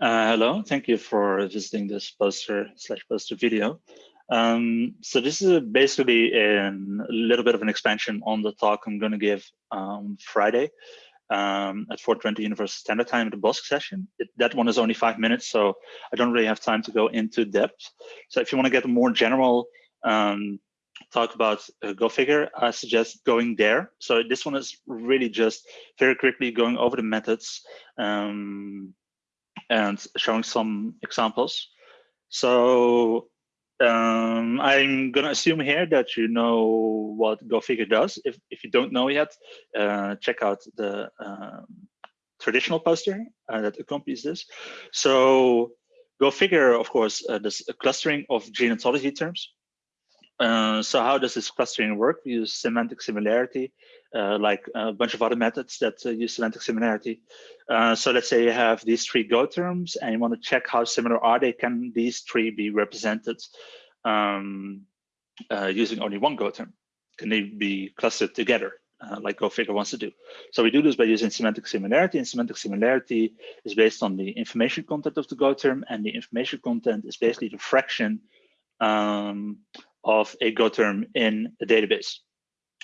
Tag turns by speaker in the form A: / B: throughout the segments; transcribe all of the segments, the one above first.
A: Uh, hello, thank you for visiting this poster slash poster video. Um, so this is basically a little bit of an expansion on the talk I'm going to give um, Friday um, at 4:20 Universal Standard Time in the BOSC session. It, that one is only five minutes, so I don't really have time to go into depth. So if you want to get a more general um, talk about uh, Go Figure, I suggest going there. So this one is really just very quickly going over the methods um, and showing some examples. So um, I'm going to assume here that you know what Go Figure does. If, if you don't know yet, uh, check out the um, traditional poster uh, that accompanies this. So Go Figure, of course, uh, this clustering of gene ontology terms. Uh, so how does this clustering work? We use semantic similarity, like a bunch of other methods that uh, use semantic similarity. Uh, so let's say you have these three Go terms and you want to check how similar are they, can these three be represented um, uh, using only one Go term? Can they be clustered together? like Go Figure wants to do. So we do this by using semantic similarity and semantic similarity is based on the information content of the Go term and the information content is basically the fraction um, of a Go term in a database.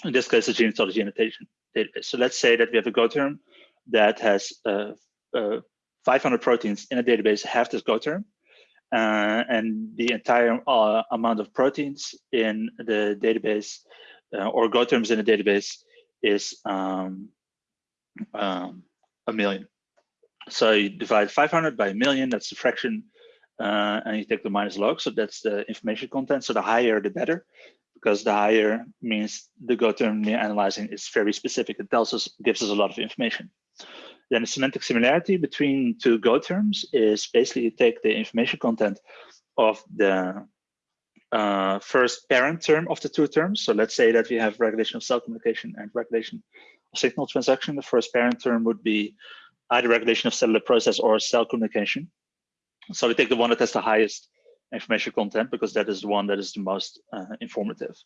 A: In this case, a gene ontology annotation database. So let's say that we have a Go term that has uh, uh, 500 proteins in a database have this Go term. Uh, and the entire uh, amount of proteins in the database uh, or Go terms in the database is um, um, a million. So you divide 500 by a million, that's the fraction uh, and you take the minus log. So that's the information content. So the higher, the better, because the higher means the Go term we're analyzing is very specific. It tells us, gives us a lot of information. Then the semantic similarity between two Go terms is basically you take the information content of the uh, first parent term of the two terms. So let's say that we have regulation of cell communication and regulation of signal transduction. The first parent term would be either regulation of cellular process or cell communication. So we take the one that has the highest information content because that is the one that is the most uh, informative.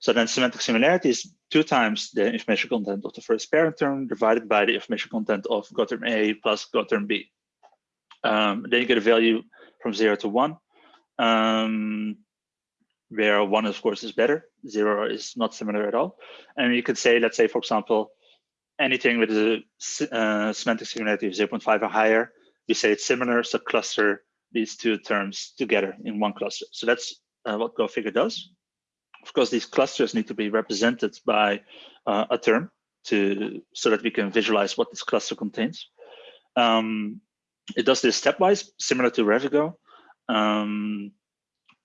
A: So then semantic similarity is two times the information content of the first parent term divided by the information content of Go term A plus Go term B. Um, then you get a value from zero to one, um, where one, of course, is better. Zero is not similar at all. And you could say, let's say, for example, anything with a uh, semantic similarity of 0.5 or higher we say it's similar, so cluster these two terms together in one cluster. So that's uh, what GoFigure does. Of course, these clusters need to be represented by uh, a term to so that we can visualize what this cluster contains. Um, it does this stepwise, similar to Revigo. Um,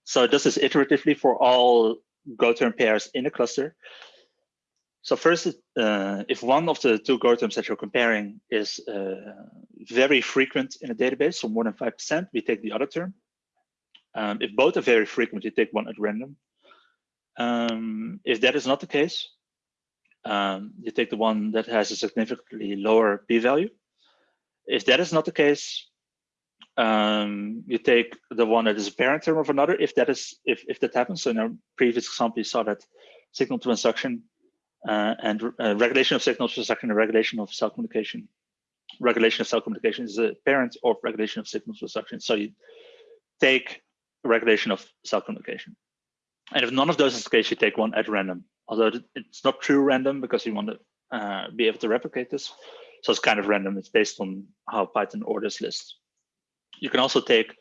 A: so it does this iteratively for all Go term pairs in a cluster. So first, uh, if one of the two terms that you're comparing is uh, very frequent in a database, so more than 5%, we take the other term. Um, if both are very frequent, you take one at random. Um, if that is not the case, um, you take the one that has a significantly lower p-value. If that is not the case, um, you take the one that is a parent term of another. If that is, if if that happens, so in our previous example, you saw that signal transduction uh, and uh, regulation of signals for second regulation of cell communication. Regulation of cell communication is a parent of regulation of signals transduction. So you take regulation of cell communication. And if none of those is the case, you take one at random. Although it's not true random because you want to uh, be able to replicate this. So it's kind of random. It's based on how Python orders lists. You can also take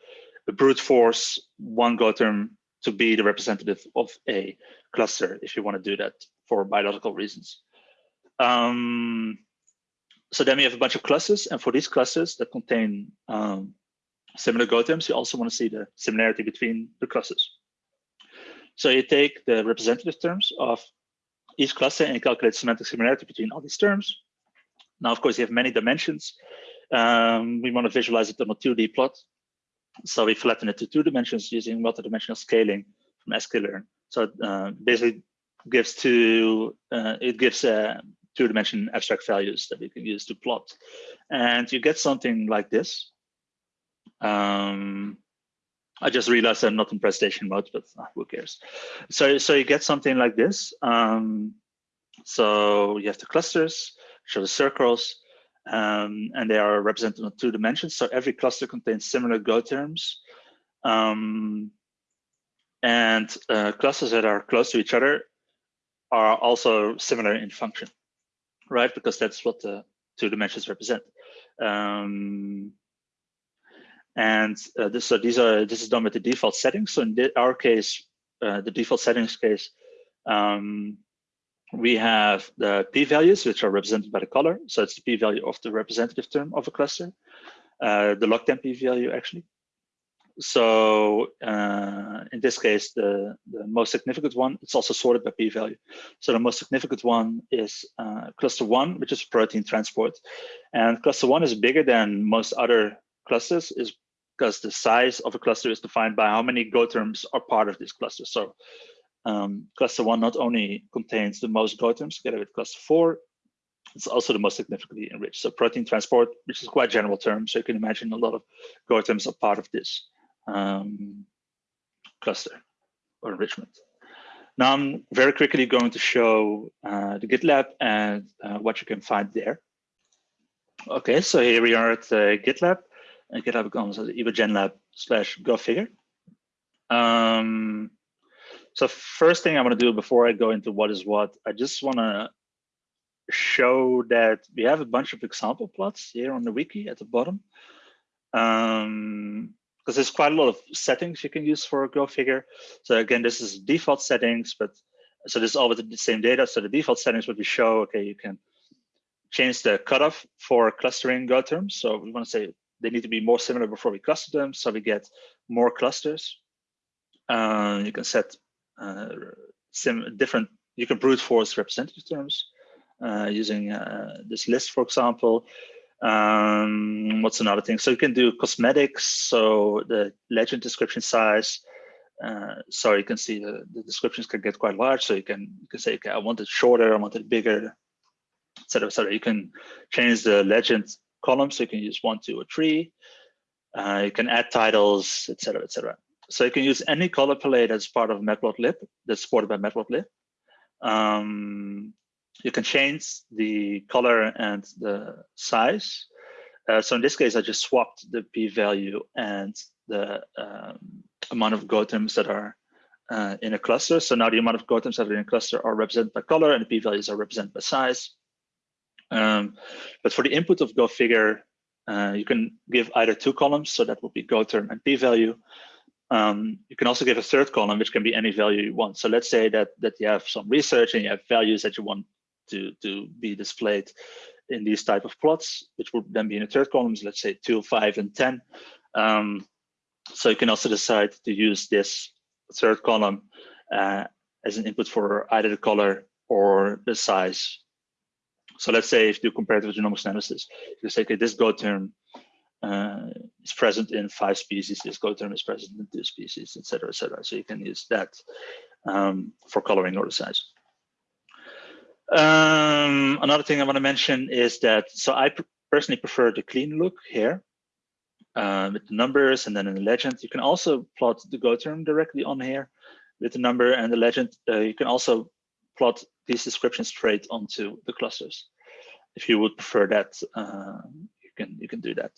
A: a brute force one Go term to be the representative of a cluster if you want to do that for biological reasons. Um, so then we have a bunch of clusters, and for these clusters that contain um, similar Go terms, you also want to see the similarity between the clusters. So you take the representative terms of each cluster and calculate semantic similarity between all these terms. Now, of course, you have many dimensions. Um, we want to visualize it on a 2D plot. So we flatten it to two dimensions using multidimensional scaling from sklearn. So uh, basically gives two, uh, it gives uh, two-dimension abstract values that we can use to plot. And you get something like this. Um, I just realized I'm not in presentation mode, but uh, who cares? So, so you get something like this. Um, so you have the clusters, show the circles, um, and they are represented on two dimensions. So every cluster contains similar Go terms. Um, and uh, clusters that are close to each other are also similar in function, right? Because that's what the two dimensions represent. Um, and uh, this, so these are this is done with the default settings. So in our case, uh, the default settings case, um, we have the p-values, which are represented by the color. So it's the p-value of the representative term of a cluster, uh, the log 10 p-value actually. So uh, in this case, the, the most significant one, it's also sorted by p-value. So the most significant one is uh, cluster one, which is protein transport. And cluster one is bigger than most other clusters is because the size of a cluster is defined by how many Go terms are part of this cluster. So um, cluster one not only contains the most Go terms together with cluster four, it's also the most significantly enriched. So protein transport, which is quite general term, so you can imagine a lot of Go terms are part of this um, cluster or enrichment. Now I'm very quickly going to show uh, the GitLab and uh, what you can find there. Okay, so here we are at uh, GitLab. And GitLab becomes evogenlab slash go figure. Um, so first thing I want to do before I go into what is what, I just want to show that we have a bunch of example plots here on the wiki at the bottom. Um, because there's quite a lot of settings you can use for a Go figure. So again, this is default settings, but so this is all with the same data. So the default settings would be show, okay, you can change the cutoff for clustering Go terms. So we want to say they need to be more similar before we cluster them. So we get more clusters. Uh, you can set uh, sim different, you can brute force representative terms uh, using uh, this list, for example. Um, what's another thing? So you can do cosmetics, so the legend description size. Uh, so you can see the, the, descriptions can get quite large. So you can you can say, okay, I want it shorter, I want it bigger, etc. etc. You can change the legend column, so you can use one, two, or three. Uh, you can add titles, etc., etc. So you can use any color palette as part of Matplotlib that's supported by Matplotlib. Um, you can change the color and the size. Uh, so in this case, I just swapped the p-value and the um, amount of GO terms that are uh, in a cluster. So now the amount of GO terms that are in a cluster are represented by color and the p-values are represented by size. Um, but for the input of Go figure, uh, you can give either two columns, so that would be Go term and p-value, um, you can also give a third column, which can be any value you want. So let's say that that you have some research and you have values that you want to to be displayed in these type of plots, which would then be in the third columns. Let's say two, five, and ten. Um, so you can also decide to use this third column uh, as an input for either the color or the size. So let's say if you do comparative genomics analysis, you say, okay, this Go term uh, is present in five species, this Go term is present in two species, et cetera, et cetera. So you can use that um, for coloring or the size. Um, another thing I want to mention is that, so I personally prefer the clean look here uh, with the numbers and then in the legend. You can also plot the Go term directly on here with the number and the legend. Uh, you can also plot these descriptions straight onto the clusters. If you would prefer that, uh, you can you can do that.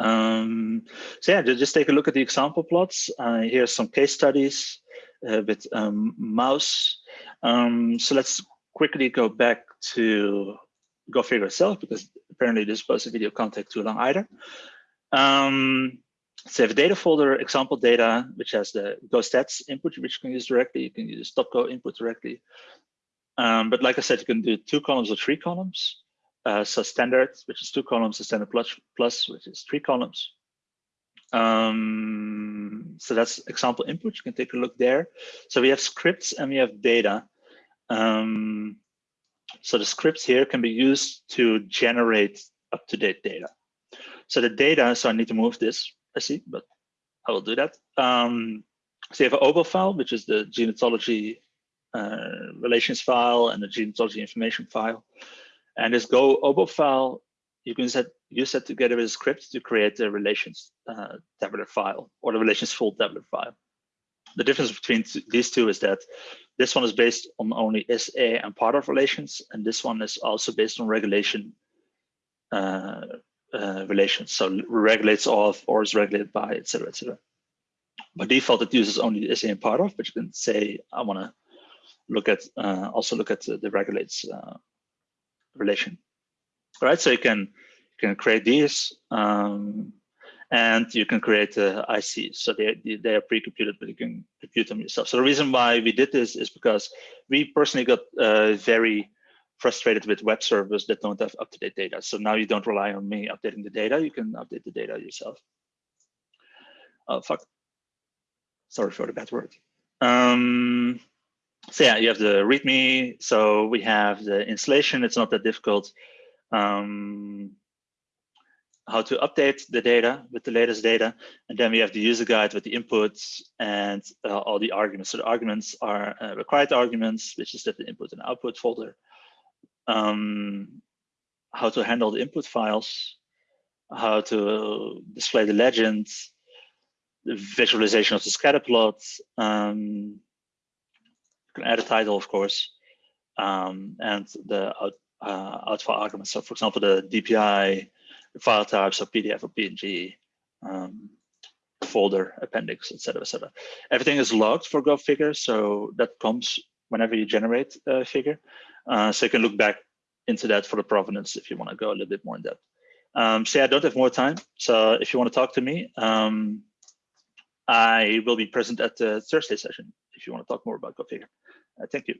A: Um, so yeah, just take a look at the example plots. Uh, here's some case studies with um, mouse. Um, so let's quickly go back to Go figure itself because apparently this post video can't take too long either. Um, a data folder, example data, which has the Go stats input, which you can use directly. You can use stop .go input directly. Um, but like I said, you can do two columns or three columns. Uh, so standard, which is two columns, and standard plus, plus, which is three columns. Um, so that's example input. You can take a look there. So we have scripts and we have data. Um, so the scripts here can be used to generate up-to-date data. So the data, so I need to move this, I see, but I will do that. Um, so you have an OBO file, which is the gene ontology uh, relations file and the gene ontology information file. And this Go OBO file, you can set, use that together with a script to create the relations uh, tabular file or the relations full tabular file. The difference between these two is that this one is based on only SA and part of relations, and this one is also based on regulation uh, uh, relations. So regulates of or is regulated by, etc., etc. By default, it uses only SA and part of, but you can say I want to look at uh, also look at the, the regulates uh, relation. All right, so you can can create these. Um, and you can create uh, ICs. So they, they are pre-computed, but you can compute them yourself. So the reason why we did this is because we personally got uh, very frustrated with web servers that don't have up-to-date data. So now you don't rely on me updating the data, you can update the data yourself. Oh, fuck. Sorry for the bad word. Um, so yeah, you have the README. So we have the installation. It's not that difficult. Um, how to update the data with the latest data. And then we have the user guide with the inputs and uh, all the arguments. So the arguments are uh, required arguments, which is that the input and output folder. Um, how to handle the input files, how to display the legends, the visualization of the scatter plot. Um, you can add a title, of course, um, and the out, uh, out file arguments. So for example, the DPI, file types of PDF or PNG, um, folder, appendix, etc., etc. Everything is logged for GoFigure, so that comes whenever you generate a figure. Uh, so you can look back into that for the provenance if you want to go a little bit more in depth. Um, I don't have more time. So if you want to talk to me, um, I will be present at the Thursday session if you want to talk more about GoFigure. Uh, thank you.